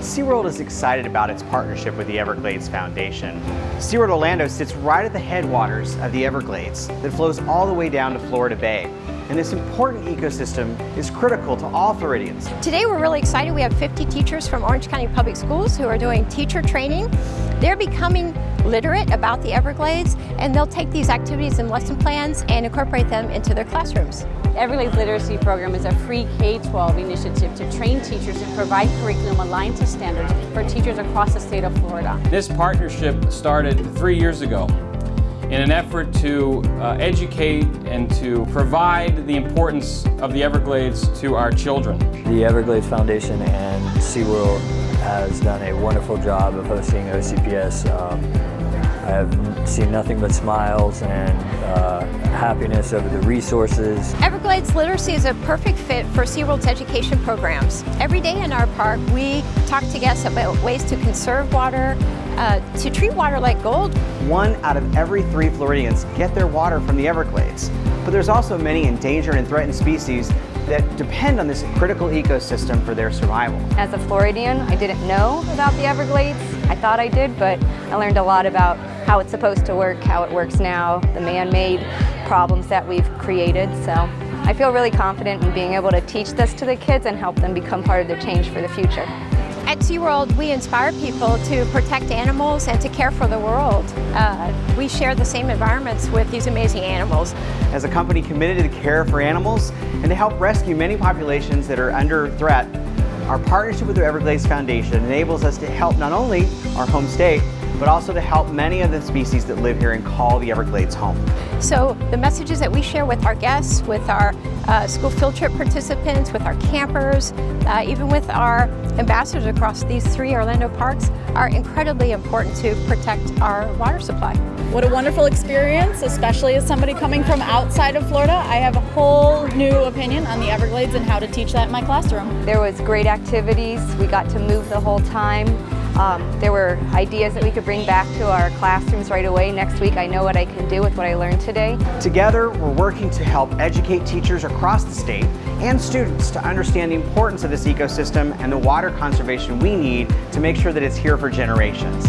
SeaWorld is excited about its partnership with the Everglades Foundation. SeaWorld Orlando sits right at the headwaters of the Everglades that flows all the way down to Florida Bay. And this important ecosystem is critical to all Floridians. Today we're really excited. We have 50 teachers from Orange County Public Schools who are doing teacher training. They're becoming literate about the Everglades and they'll take these activities and lesson plans and incorporate them into their classrooms. Everglades Literacy Program is a free K-12 initiative to train teachers and provide curriculum aligned to standards for teachers across the state of Florida. This partnership started three years ago in an effort to uh, educate and to provide the importance of the Everglades to our children. The Everglades Foundation and SeaWorld has done a wonderful job of hosting OCPS. Um, I have seen nothing but smiles and uh, happiness over the resources. Everglades Literacy is a perfect fit for SeaWorld's education programs. Every day in our park, we talk to guests about ways to conserve water, uh, to treat water like gold. One out of every three Floridians get their water from the Everglades. But there's also many endangered and threatened species that depend on this critical ecosystem for their survival. As a Floridian, I didn't know about the Everglades. I thought I did, but I learned a lot about how it's supposed to work, how it works now, the man-made problems that we've created. So I feel really confident in being able to teach this to the kids and help them become part of the change for the future. At SeaWorld, we inspire people to protect animals and to care for the world. Uh, we share the same environments with these amazing animals. As a company committed to care for animals and to help rescue many populations that are under threat, our partnership with the Everglades Foundation enables us to help not only our home state, but also to help many of the species that live here and call the Everglades home. So the messages that we share with our guests, with our uh, school field trip participants, with our campers, uh, even with our ambassadors across these three Orlando parks are incredibly important to protect our water supply. What a wonderful experience, especially as somebody coming from outside of Florida. I have a whole new opinion on the Everglades and how to teach that in my classroom. There was great activities. We got to move the whole time. Um, there were ideas that we could bring back to our classrooms right away. Next week I know what I can do with what I learned today. Together we're working to help educate teachers across the state and students to understand the importance of this ecosystem and the water conservation we need to make sure that it's here for generations.